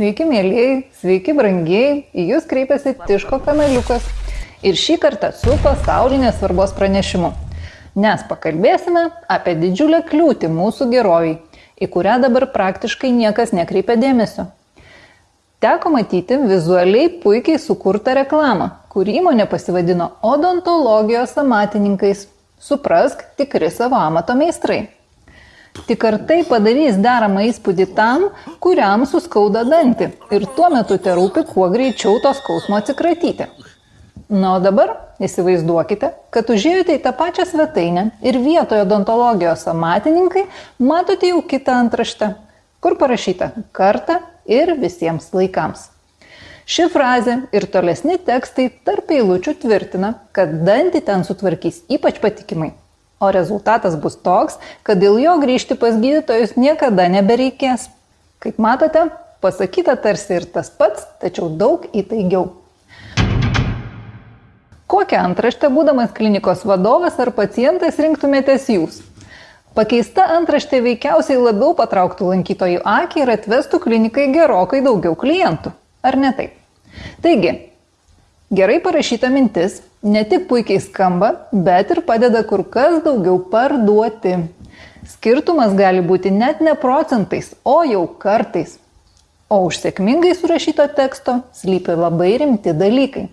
Sveiki, mėlyjei, sveiki, brangieji, į Jūs kreipiasi Tiško kanaliukas. Ir šį kartą su pasaulinės svarbos pranešimu. Nes pakalbėsime apie didžiulę kliūtį mūsų geroviai, į kurią dabar praktiškai niekas nekreipia dėmesio. Teko matyti vizualiai puikiai sukurtą reklamą, kur įmonė pasivadino odontologijos amatininkais. Suprask, tikri savo amato meistrai. Tik ar tai padarys deramą įspūdį tam, kuriam suskauda dantį ir tuo metu te rūpi kuo greičiau to skausmo atsikratyti. Na, o dabar įsivaizduokite, kad užėjote į tą pačią svetainę ir vietoje odontologijos amatininkai matote jau kitą antraštę, kur parašyta kartą ir visiems laikams. Ši frazė ir tolesni tekstai tarp eilučių tvirtina, kad dantį ten sutvarkys ypač patikimai o rezultatas bus toks, kad dėl jo grįžti pas gydytojus niekada nebereikės. Kaip matote, pasakyta tarsi ir tas pats, tačiau daug įtaigiau. Kokią antraštę būdamas klinikos vadovas ar pacientas rinktumėtės jūs? Pakeista antraštė veikiausiai labiau patrauktų lankytojų akį ir atvestų klinikai gerokai daugiau klientų. Ar ne taip? Taigi, gerai parašyta mintis ne tik puikiai skamba, bet ir padeda kur kas daugiau parduoti. Skirtumas gali būti net ne procentais, o jau kartais. O už sėkmingai surašyto teksto slypi labai rimti dalykai.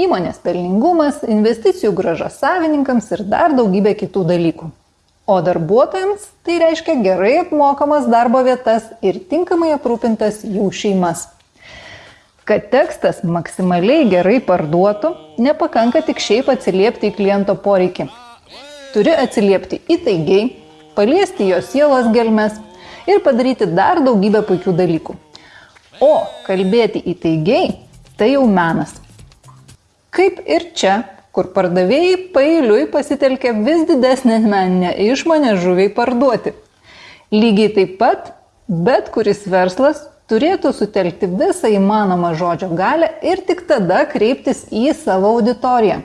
Įmonės pelningumas, investicijų graža savininkams ir dar daugybė kitų dalykų. O darbuotojams tai reiškia gerai apmokamas darbo vietas ir tinkamai aprūpintas jų šeimas. Kad tekstas maksimaliai gerai parduotų, nepakanka tik šiaip atsiliepti į kliento poreikį. Turi atsiliepti įtaigiai, paliesti jo sielos gelmes ir padaryti dar daugybę puikių dalykų. O kalbėti įtaigiai - tai jau menas. Kaip ir čia, kur pardavėjai pailiui pasitelkia vis didesnę meninę išmonę žuviai parduoti. Lygiai taip pat bet kuris verslas turėtų sutelkti visą įmanomą žodžio galę ir tik tada kreiptis į savo auditoriją.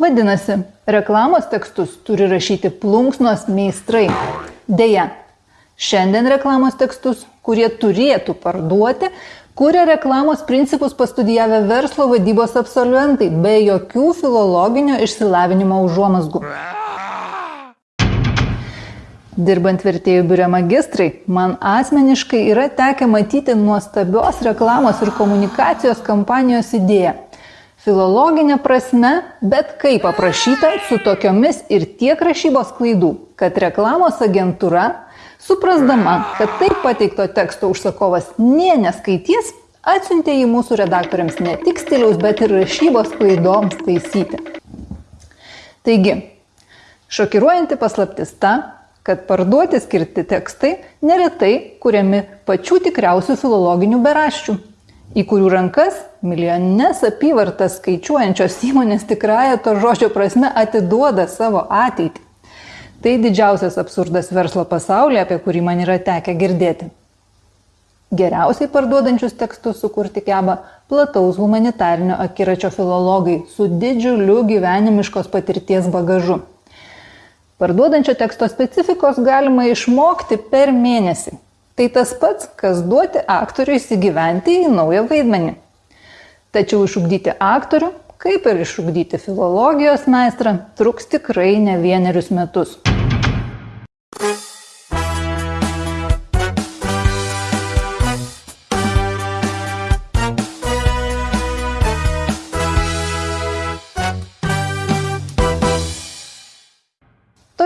Vadinasi, reklamos tekstus turi rašyti plunksnos meistrai. Deja, šiandien reklamos tekstus, kurie turėtų parduoti, kuria reklamos principus pastudijavę verslo vadybos absolventai be jokių filologinio išsilavinimo užuomasgų. Dirbant vertėjų biure magistrai, man asmeniškai yra tekę matyti nuostabios reklamos ir komunikacijos kampanijos idėją. Filologinė prasme, bet kaip aprašyta su tokiomis ir tiek rašybos klaidų, kad reklamos agentūra, suprasdama, kad taip pateikto teksto užsakovas nie neskaitys, atsiuntė į mūsų redaktoriams ne tik stiliaus, bet ir rašybos klaidoms taisyti. Taigi, šokiruojanti paslaptis ta, kad parduoti skirti tekstai neretai kuriami pačių tikriausių filologinių beraščių, į kurių rankas milijonines apyvartas skaičiuojančios įmonės tikrąją to žodžio prasme atiduoda savo ateitį. Tai didžiausias absurdas verslo pasaulyje, apie kurį man yra tekę girdėti. Geriausiai parduodančius tekstus sukurti keba plataus humanitarinio akiračio filologai su didžiuliu gyvenimiškos patirties bagažu. Parduodančio teksto specifikos galima išmokti per mėnesį. Tai tas pats, kas duoti aktoriui įsigyventi į naują vaidmenį. Tačiau išugdyti aktorių, kaip ir išugdyti filologijos meistrą, truks tikrai ne vienerius metus.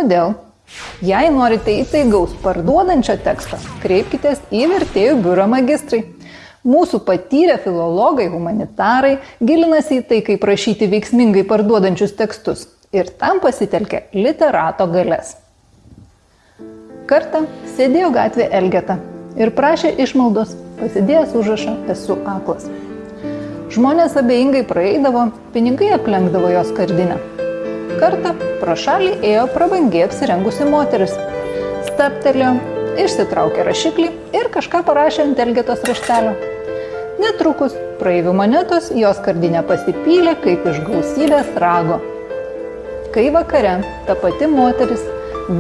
Todėl, jei norite įtaigaus parduodančio teksto, kreipkitės į vertėjų biuro magistrai. Mūsų patyrę filologai, humanitarai gilinasi į tai, kaip rašyti veiksmingai parduodančius tekstus ir tam pasitelkia literato galės. Kartą sėdėjo gatvė Elgeta ir prašė išmaldos, pasidėjęs užrašą esu aklas. Žmonės abejingai praeidavo, pinigai aplenkdavo jos kardinę. Kartą pro šalį ėjo prabangiai apsirengusi moteris. Staptelėjo, išsitraukė rašiklį ir kažką parašė ant Elgetos raštelio. Netrukus praeivių monetos jos kardinė pasipylė kaip iš gausybės rago. Kai vakare ta pati moteris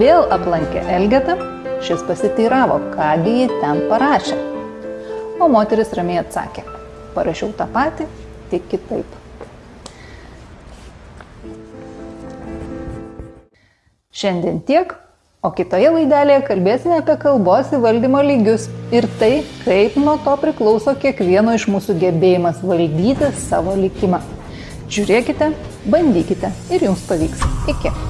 vėl aplankė Elgetą, šis pasiteiravo, kągi ji ten parašė. o moteris ramiai atsakė, parašiau tą patį, tik kitaip. Šiandien tiek, o kitoje laidelėje kalbėsime apie kalbos įvaldymo lygius ir tai, kaip nuo to priklauso kiekvieno iš mūsų gebėjimas valdyti savo likimą. Žiūrėkite, bandykite ir jums pavyks. Iki.